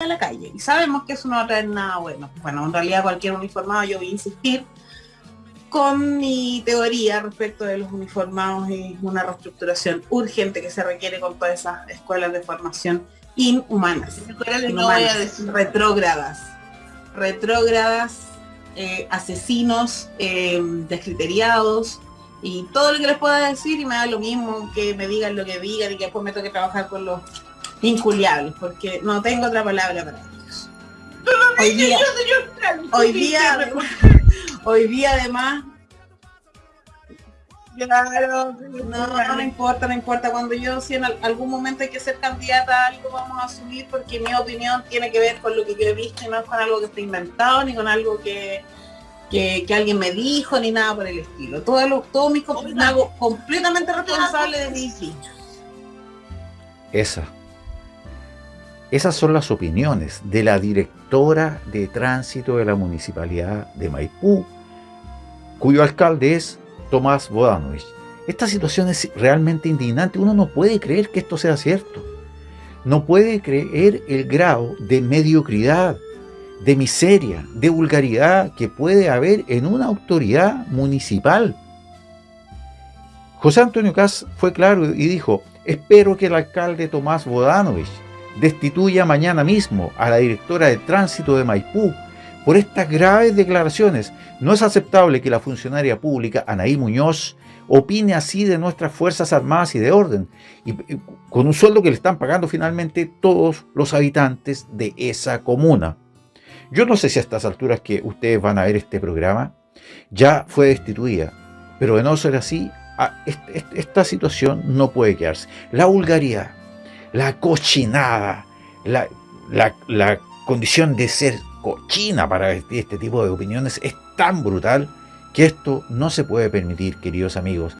a la calle. Y sabemos que eso no va a traer nada bueno. Bueno, en realidad cualquier uniformado, yo voy a insistir, con mi teoría respecto de los uniformados es una reestructuración urgente que se requiere con todas esas escuelas de formación inhumanas, inhumanas retrógradas, retrógradas, eh, asesinos, eh, descriteriados y todo lo que les pueda decir y me da lo mismo que me digan lo que digan y que después me toque trabajar con los inculiables porque no tengo otra palabra para ellos. Hoy día, hoy día, hoy día además Claro, no, no, importa, no importa. Cuando yo, si en algún momento hay que ser candidata a algo, vamos a asumir porque mi opinión tiene que ver con lo que yo he visto y no es con algo que está inventado, ni con algo que, que, alguien me dijo, ni nada por el estilo. Todo, lo, todo mis me hago completamente responsable de mis dichos. Esa. Esas son las opiniones de la directora de tránsito de la Municipalidad de Maipú, cuyo alcalde es Tomás Bodanovich. Esta situación es realmente indignante. Uno no puede creer que esto sea cierto. No puede creer el grado de mediocridad, de miseria, de vulgaridad que puede haber en una autoridad municipal. José Antonio Cas fue claro y dijo, espero que el alcalde Tomás Bodanovich destituya mañana mismo a la directora de tránsito de Maipú por estas graves declaraciones. No es aceptable que la funcionaria pública Anaí Muñoz opine así de nuestras Fuerzas Armadas y de orden, y, con un sueldo que le están pagando finalmente todos los habitantes de esa comuna. Yo no sé si a estas alturas que ustedes van a ver este programa, ya fue destituida, pero de no ser así, esta situación no puede quedarse. La vulgaridad, la cochinada, la, la condición de ser cochina para este tipo de opiniones es tan brutal que esto no se puede permitir, queridos amigos.